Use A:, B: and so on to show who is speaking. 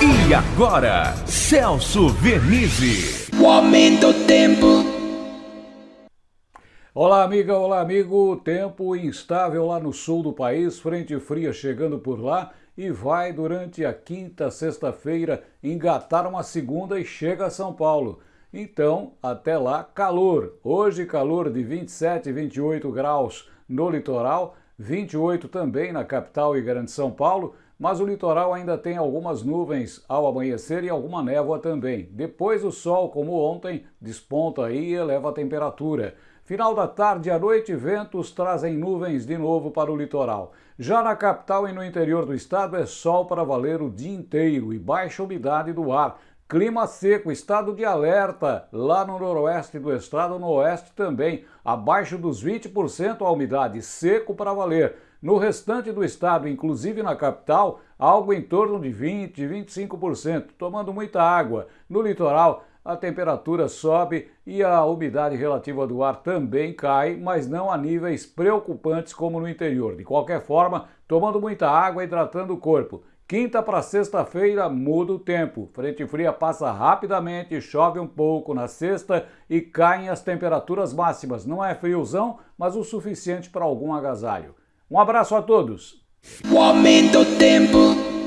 A: E agora, Celso Vernizzi.
B: O aumento do tempo.
C: Olá, amiga, olá, amigo. Tempo instável lá no sul do país, frente fria chegando por lá e vai durante a quinta, sexta-feira engatar uma segunda e chega a São Paulo. Então, até lá, calor. Hoje, calor de 27 e 28 graus no litoral, 28 também na capital e grande São Paulo, mas o litoral ainda tem algumas nuvens ao amanhecer e alguma névoa também. Depois o sol, como ontem, desponta e eleva a temperatura. Final da tarde à noite, ventos trazem nuvens de novo para o litoral. Já na capital e no interior do estado é sol para valer o dia inteiro e baixa umidade do ar. Clima seco, estado de alerta lá no noroeste do estado, no oeste também, abaixo dos 20% a umidade, seco para valer. No restante do estado, inclusive na capital, algo em torno de 20%, 25%, tomando muita água. No litoral, a temperatura sobe e a umidade relativa do ar também cai, mas não a níveis preocupantes como no interior. De qualquer forma, tomando muita água, hidratando o corpo. Quinta para sexta-feira muda o tempo. Frente fria passa rapidamente, chove um pouco na sexta e caem as temperaturas máximas. Não é friozão, mas o suficiente para algum agasalho. Um abraço a todos.
B: O aumento do tempo.